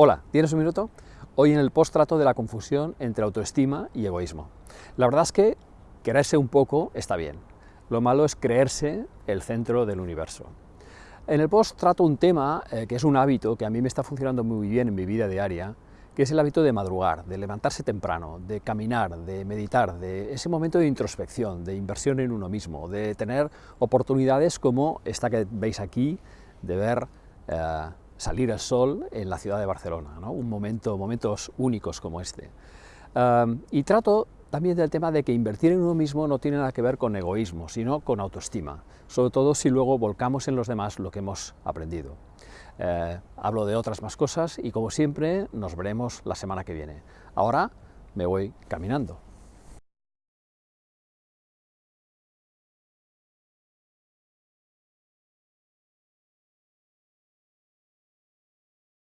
Hola, ¿tienes un minuto? Hoy en el post trato de la confusión entre autoestima y egoísmo. La verdad es que quererse un poco está bien. Lo malo es creerse el centro del universo. En el post trato un tema eh, que es un hábito que a mí me está funcionando muy bien en mi vida diaria, que es el hábito de madrugar, de levantarse temprano, de caminar, de meditar, de ese momento de introspección, de inversión en uno mismo, de tener oportunidades como esta que veis aquí, de ver eh, salir el sol en la ciudad de Barcelona, un momento, momentos únicos como este. y trato también del tema de que invertir en uno mismo no tiene nada que ver con egoísmo, sino con autoestima, sobre todo si luego volcamos en los demás lo que hemos aprendido. Eh, hablo de otras más cosas y como siempre nos veremos la semana que viene. Ahora me voy caminando.